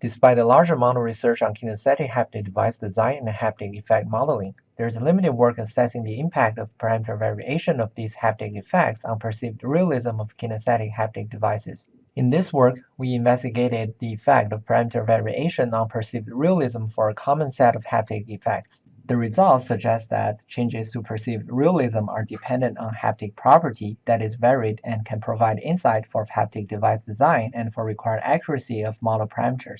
Despite a large amount of research on kinesthetic haptic device design and haptic effect modeling, there is limited work assessing the impact of parameter variation of these haptic effects on perceived realism of kinesthetic haptic devices. In this work, we investigated the effect of parameter variation on perceived realism for a common set of haptic effects. The results suggest that changes to perceived realism are dependent on haptic property that is varied and can provide insight for haptic device design and for required accuracy of model parameters.